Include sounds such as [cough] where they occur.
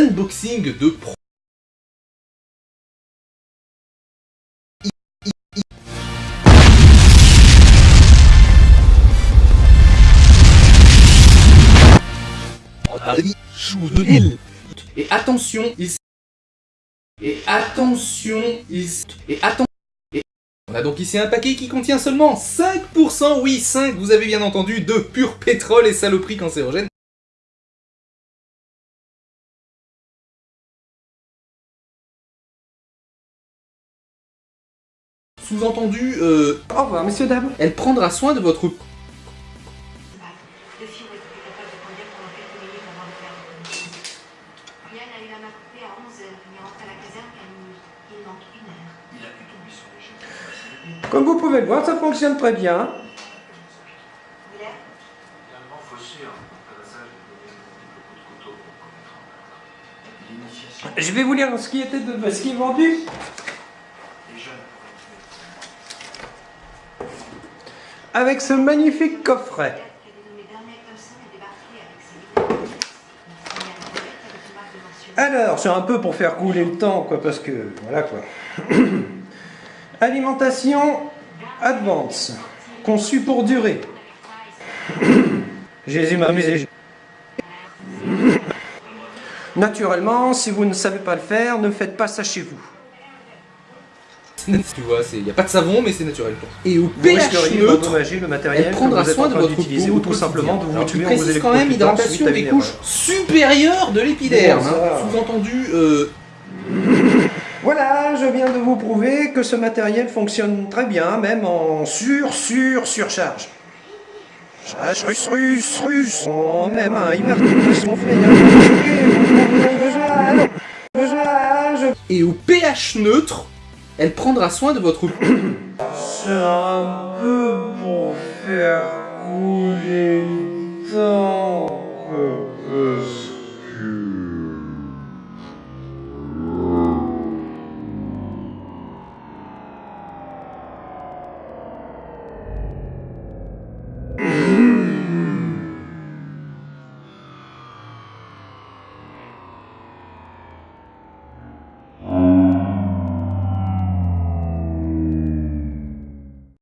unboxing de pro... Et attention, il... Et attention, il... Et attention... On a donc ici un paquet qui contient seulement 5%, oui 5, vous avez bien entendu, de pur pétrole et saloperie cancérogène. Sous-entendu, euh, Au revoir, messieurs, dames. elle prendra soin de votre... Le fio était capable de conduire pendant quelques minutes avant de faire le commission. Yann a eu la main coupée à 11h. Il est rentré à la caserne qu'à minuit. Il manque une heure. Il a pu tomber sur les jets. Comme vous pouvez le voir, ça fonctionne très bien. Je vais vous lire ce qui, était de... ce qui est vendu. des jeunes Avec ce magnifique coffret. qui a dénommé Bernard Thompson est débarqué avec ses vidéos. Il a une boîte avec une marque de mention. Alors, c'est un peu pour faire couler le temps, quoi, parce que... Voilà, quoi. [coughs] Alimentation Advance. Conçu pour durer. [coughs] Jésus m'a. [coughs] Naturellement, si vous ne savez pas le faire, ne faites pas ça chez vous. [laughs] Tu vois, il n'y a pas de savon, mais c'est naturel. quoi. Et au pH neutre, le matériel elle prendra soin de votre peau ou tout simplement de vous tuer en vous précises quand même hydratation des couches supérieures de l'épiderme. Hein. Sous-entendu, euh, [laughs] Voilà, je viens de vous prouver que ce matériel fonctionne très bien, même en sur, sur, surcharge. Charge russe, russe, russe, on même un hyper son et au pH neutre, elle prendra soin de votre. C'est [coughs] un peu pour faire